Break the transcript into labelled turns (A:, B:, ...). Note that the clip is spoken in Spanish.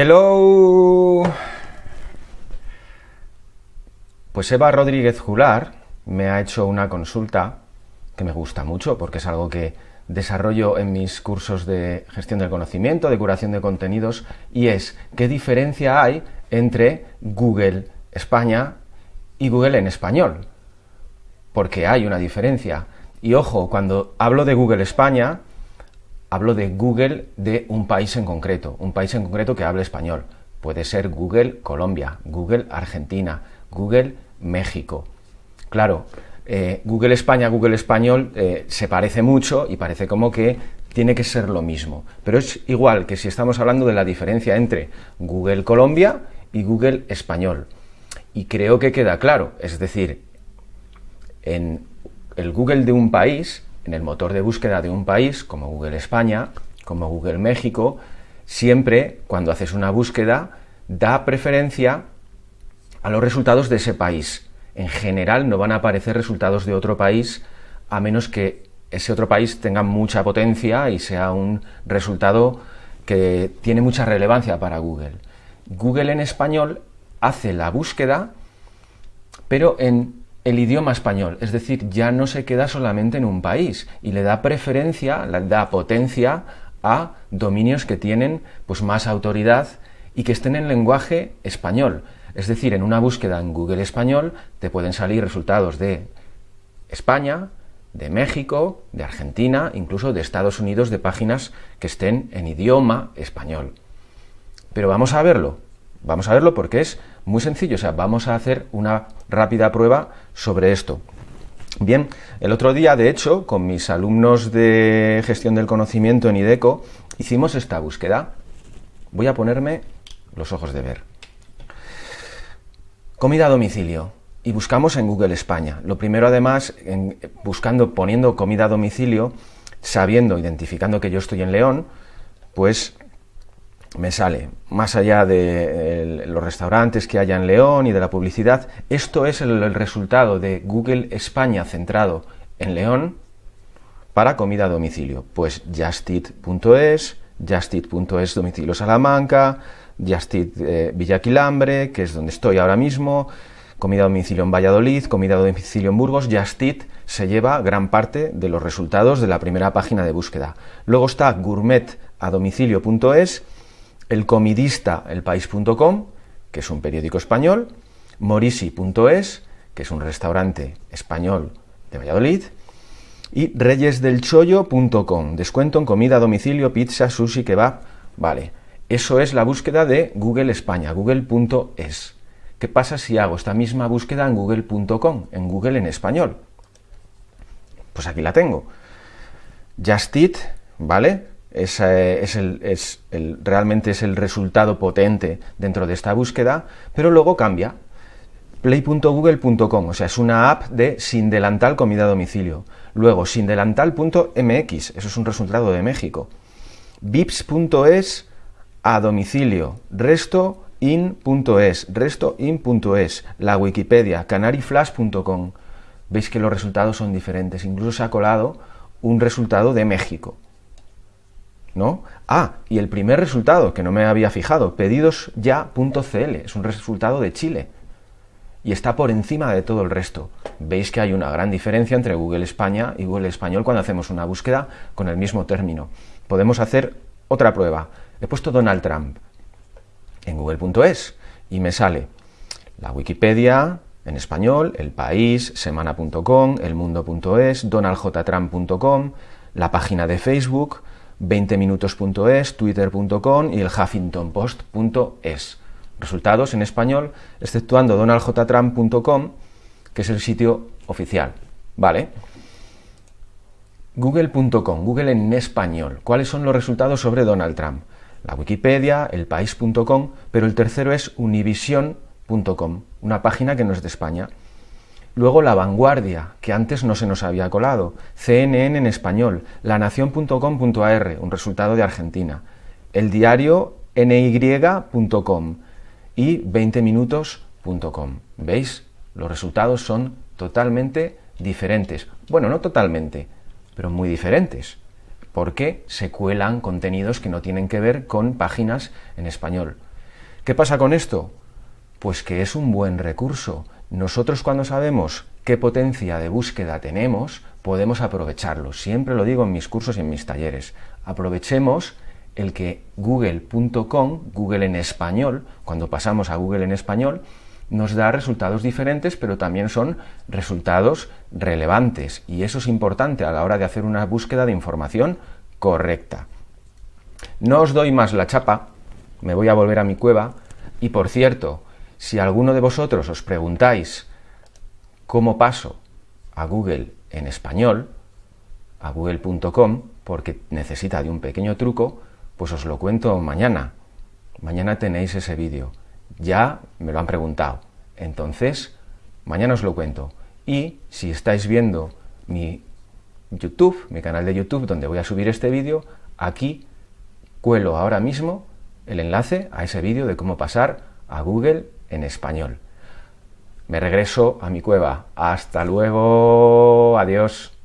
A: Hello. Pues Eva Rodríguez Jular me ha hecho una consulta que me gusta mucho porque es algo que desarrollo en mis cursos de gestión del conocimiento, de curación de contenidos, y es qué diferencia hay entre Google España y Google en español. Porque hay una diferencia. Y ojo, cuando hablo de Google España, hablo de Google de un país en concreto, un país en concreto que hable español. Puede ser Google Colombia, Google Argentina, Google México. Claro, eh, Google España, Google Español eh, se parece mucho y parece como que tiene que ser lo mismo. Pero es igual que si estamos hablando de la diferencia entre Google Colombia y Google Español. Y creo que queda claro, es decir, en el Google de un país en el motor de búsqueda de un país, como Google España, como Google México, siempre cuando haces una búsqueda da preferencia a los resultados de ese país. En general no van a aparecer resultados de otro país a menos que ese otro país tenga mucha potencia y sea un resultado que tiene mucha relevancia para Google. Google en español hace la búsqueda, pero en el idioma español, es decir, ya no se queda solamente en un país y le da preferencia, le da potencia a dominios que tienen pues más autoridad y que estén en lenguaje español. Es decir, en una búsqueda en Google español te pueden salir resultados de España, de México, de Argentina, incluso de Estados Unidos, de páginas que estén en idioma español. Pero vamos a verlo, vamos a verlo porque es muy sencillo, o sea, vamos a hacer una rápida prueba sobre esto. Bien, el otro día, de hecho, con mis alumnos de gestión del conocimiento en IDECO, hicimos esta búsqueda. Voy a ponerme los ojos de ver. Comida a domicilio. Y buscamos en Google España. Lo primero, además, en, buscando, poniendo comida a domicilio, sabiendo, identificando que yo estoy en León, pues me sale, más allá de los restaurantes que haya en León y de la publicidad, esto es el, resultado de Google España centrado en León para comida a domicilio. Pues justit.es, justit.es domicilio Salamanca, justit eh, Villaquilambre, que es donde estoy ahora mismo, comida a domicilio en Valladolid, comida a domicilio en Burgos, Justit se lleva gran parte de los resultados de la primera página de búsqueda. Luego está gourmetadomicilio.es, el comidista, elpaís.com, que es un periódico español, morisi.es, que es un restaurante español de Valladolid, y reyesdelchollo.com, descuento en comida a domicilio, pizza, sushi, kebab, vale. Eso es la búsqueda de Google España, google.es. ¿Qué pasa si hago esta misma búsqueda en google.com, en Google en español? Pues aquí la tengo. Justit, ¿vale? Es, el, es el, realmente es el resultado potente dentro de esta búsqueda, pero luego cambia. Play.google.com, o sea, es una app de sin delantal comida a domicilio. Luego, sindelantal.mx, eso es un resultado de México. Vips.es a domicilio. Resto in.es, restoin.es, la Wikipedia, canariflash.com. Veis que los resultados son diferentes. Incluso se ha colado un resultado de México. Ah, y el primer resultado, que no me había fijado, pedidosya.cl, es un resultado de Chile y está por encima de todo el resto. Veis que hay una gran diferencia entre Google España y Google Español cuando hacemos una búsqueda con el mismo término. Podemos hacer otra prueba. He puesto Donald Trump en google.es y me sale la Wikipedia en español, el país, semana.com, elmundo.es, donaldjtrump.com, la página de Facebook, 20minutos.es, twitter.com y el huffingtonpost.es. Resultados en español, exceptuando donaldjtrump.com, que es el sitio oficial. ¿Vale? Google.com, Google en español. ¿Cuáles son los resultados sobre Donald Trump? La Wikipedia, el país.com, pero el tercero es univision.com, una página que no es de España. Luego La Vanguardia, que antes no se nos había colado. CNN en español. Lanación.com.ar, un resultado de Argentina. El diario ny.com y 20minutos.com. ¿Veis? Los resultados son totalmente diferentes. Bueno, no totalmente, pero muy diferentes. Porque se cuelan contenidos que no tienen que ver con páginas en español. ¿Qué pasa con esto? Pues que es un buen recurso. Nosotros cuando sabemos qué potencia de búsqueda tenemos, podemos aprovecharlo. Siempre lo digo en mis cursos y en mis talleres. Aprovechemos el que google.com, Google en español, cuando pasamos a Google en español, nos da resultados diferentes, pero también son resultados relevantes. Y eso es importante a la hora de hacer una búsqueda de información correcta. No os doy más la chapa, me voy a volver a mi cueva. Y por cierto, si alguno de vosotros os preguntáis cómo paso a Google en español, a google.com, porque necesita de un pequeño truco, pues os lo cuento mañana. Mañana tenéis ese vídeo. Ya me lo han preguntado. Entonces, mañana os lo cuento. Y si estáis viendo mi YouTube, mi canal de YouTube, donde voy a subir este vídeo, aquí cuelo ahora mismo el enlace a ese vídeo de cómo pasar a Google en español. Me regreso a mi cueva. Hasta luego. Adiós.